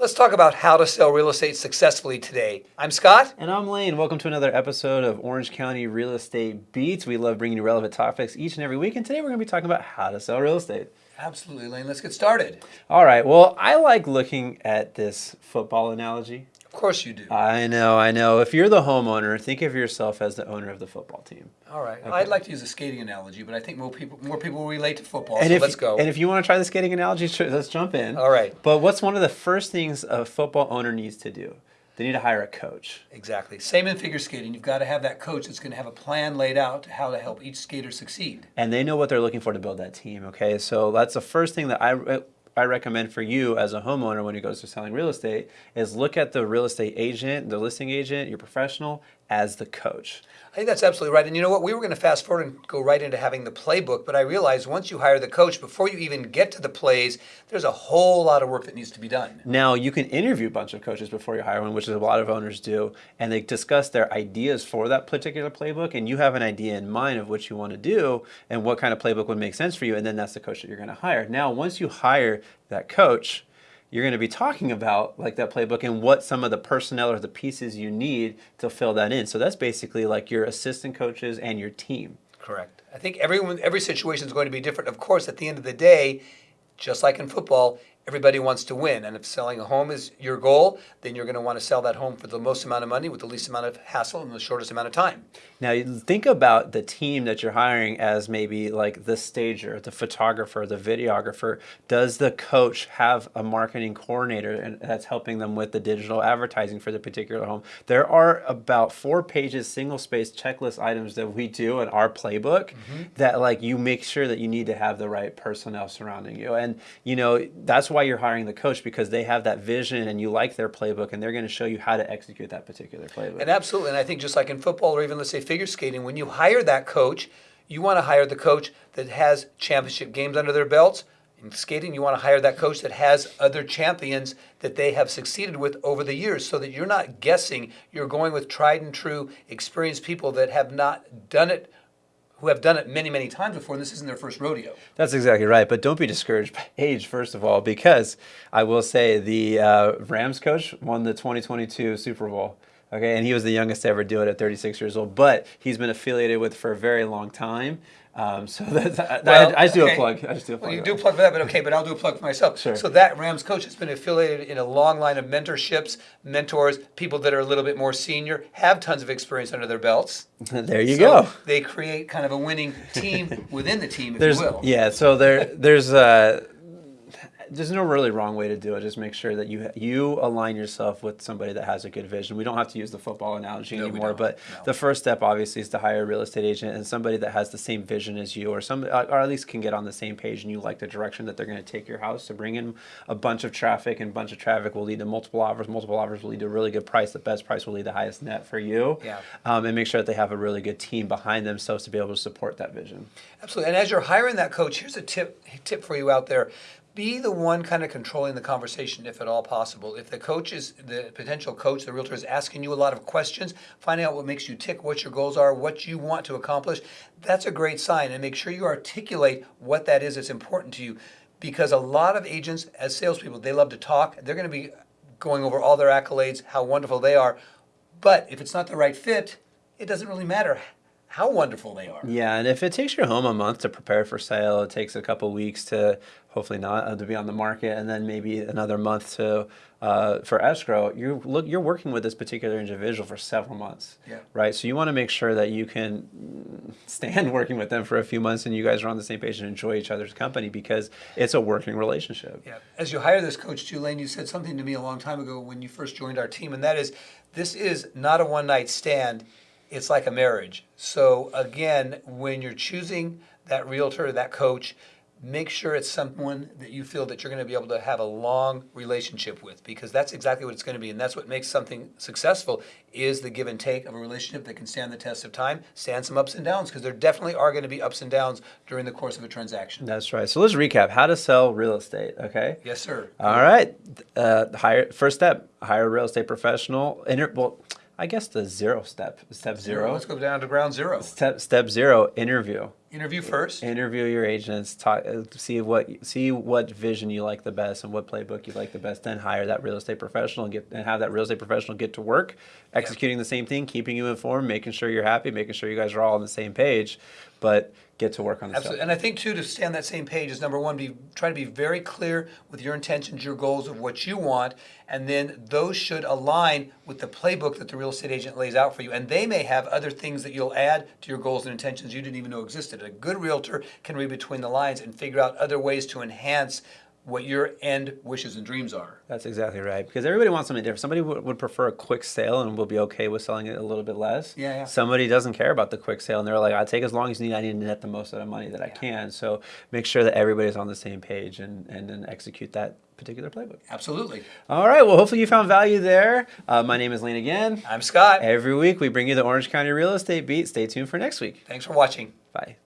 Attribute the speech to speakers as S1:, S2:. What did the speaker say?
S1: Let's talk about how to sell real estate successfully today. I'm Scott.
S2: And I'm Lane. Welcome to another episode of Orange County Real Estate Beats. We love bringing you relevant topics each and every week. And today we're going to be talking about how to sell real estate.
S1: Absolutely, Lane. Let's get started.
S2: All right. Well, I like looking at this football analogy.
S1: Of course you do.
S2: I know, I know. If you're the homeowner, think of yourself as the owner of the football team.
S1: All right. Okay. I'd like to use a skating analogy, but I think more people more people relate to football.
S2: And
S1: so
S2: if,
S1: let's go.
S2: And if you want to try the skating analogy, let's jump in.
S1: All right.
S2: But what's one of the first things a football owner needs to do? They need to hire a coach.
S1: Exactly. Same in figure skating. You've got to have that coach that's going to have a plan laid out to how to help each skater succeed.
S2: And they know what they're looking for to build that team. Okay, so that's the first thing that I I recommend for you as a homeowner when it goes to selling real estate is look at the real estate agent, the listing agent, your professional as the coach.
S1: I think that's absolutely right. And you know what? We were going to fast forward and go right into having the playbook, but I realized once you hire the coach, before you even get to the plays, there's a whole lot of work that needs to be done.
S2: Now, you can interview a bunch of coaches before you hire one, which is a lot of owners do, and they discuss their ideas for that particular playbook, and you have an idea in mind of what you want to do and what kind of playbook would make sense for you, and then that's the coach that you're going to hire. Now, once you hire that coach, you're going to be talking about like that playbook and what some of the personnel or the pieces you need to fill that in. So that's basically like your assistant coaches and your team.
S1: Correct. I think everyone every situation is going to be different. Of course, at the end of the day, just like in football, everybody wants to win. And if selling a home is your goal, then you're going to want to sell that home for the most amount of money with the least amount of hassle in the shortest amount of time.
S2: Now, think about the team that you're hiring as maybe like the stager, the photographer, the videographer. Does the coach have a marketing coordinator that's helping them with the digital advertising for the particular home? There are about four pages, single space checklist items that we do in our playbook mm-hmm. that like you make sure that you need to have the right personnel surrounding you. And, you know, that's why you're hiring the coach because they have that vision and you like their playbook and they're going to show you how to execute that particular playbook.
S1: And absolutely, and I think just like in football or even let's say figure skating, when you hire that coach, you want to hire the coach that has championship games under their belts. In skating, you want to hire that coach that has other champions that they have succeeded with over the years so that you're not guessing. You're going with tried and true, experienced people that have not done it who have done it many, many times before, and this isn't their first rodeo.
S2: That's exactly right. But don't be discouraged by age, first of all, because I will say the uh, Rams coach won the 2022 Super Bowl. Okay, and he was the youngest to ever do it at 36 years old, but he's been affiliated with for a very long time. Um, so that's, well, I, I, just do okay. a plug. I just do a plug.
S1: Well, you do a plug for that, but okay, but I'll do a plug for myself.
S2: Sure.
S1: So that Rams coach has been affiliated in a long line of mentorships, mentors, people that are a little bit more senior, have tons of experience under their belts.
S2: there you so go.
S1: They create kind of a winning team within the team, if
S2: there's,
S1: you will.
S2: Yeah. So there, there's. Uh, there's no really wrong way to do it. Just make sure that you you align yourself with somebody that has a good vision. We don't have to use the football analogy no, anymore, but no. the first step obviously is to hire a real estate agent and somebody that has the same vision as you, or some, or at least can get on the same page and you like the direction that they're going to take your house to bring in a bunch of traffic, and a bunch of traffic will lead to multiple offers. Multiple offers will lead to a really good price. The best price will lead to the highest net for you.
S1: Yeah.
S2: Um, and make sure that they have a really good team behind themselves to be able to support that vision.
S1: Absolutely. And as you're hiring that coach, here's a tip tip for you out there be the one kind of controlling the conversation if at all possible. If the coach is the potential coach, the realtor is asking you a lot of questions, finding out what makes you tick, what your goals are, what you want to accomplish, that's a great sign. And make sure you articulate what that is that's important to you. Because a lot of agents, as salespeople, they love to talk. They're going to be going over all their accolades, how wonderful they are. But if it's not the right fit, it doesn't really matter how wonderful they are.
S2: Yeah, and if it takes your home a month to prepare for sale, it takes a couple weeks to hopefully not uh, to be on the market, and then maybe another month to uh, for escrow. You look, you're working with this particular individual for several months,
S1: yeah.
S2: right? So you want to make sure that you can stand working with them for a few months, and you guys are on the same page and enjoy each other's company because it's a working relationship.
S1: Yeah. As you hire this coach, Tulane, you said something to me a long time ago when you first joined our team, and that is, this is not a one night stand it's like a marriage. So again, when you're choosing that realtor, that coach, make sure it's someone that you feel that you're going to be able to have a long relationship with because that's exactly what it's going to be and that's what makes something successful is the give and take of a relationship that can stand the test of time stand some ups and downs because there definitely are going to be ups and downs during the course of a transaction.
S2: That's right. So let's recap. How to sell real estate okay?
S1: Yes sir.
S2: All right. Uh, hire first step hire a real estate professional Inter- well I guess the zero step, step zero.
S1: Let's go down to ground zero.
S2: Step step zero, interview.
S1: Interview first.
S2: Interview your agents. Talk, uh, see what see what vision you like the best and what playbook you like the best. Then hire that real estate professional and get and have that real estate professional get to work, executing the same thing, keeping you informed, making sure you're happy, making sure you guys are all on the same page, but get to work on the
S1: Absolutely.
S2: stuff.
S1: And I think too, to stay on that same page is number one, be, try to be very clear with your intentions, your goals of what you want. And then those should align with the playbook that the real estate agent lays out for you. And they may have other things that you'll add to your goals and intentions you didn't even know existed. A good realtor can read between the lines and figure out other ways to enhance what your end wishes and dreams are.
S2: That's exactly right. Because everybody wants something different. Somebody would, prefer a quick sale and will be okay with selling it a little bit less.
S1: Yeah, yeah.
S2: Somebody doesn't care about the quick sale and they're like, I take as long as you need. I need to net the most out of money that I can. So make sure that everybody's on the same page and, and then execute that particular playbook.
S1: Absolutely.
S2: All right. Well, hopefully you found value there. Uh, my name is Lane again.
S1: I'm Scott.
S2: Every week we bring you the Orange County Real Estate Beat. Stay tuned for next week.
S1: Thanks for watching.
S2: Bye.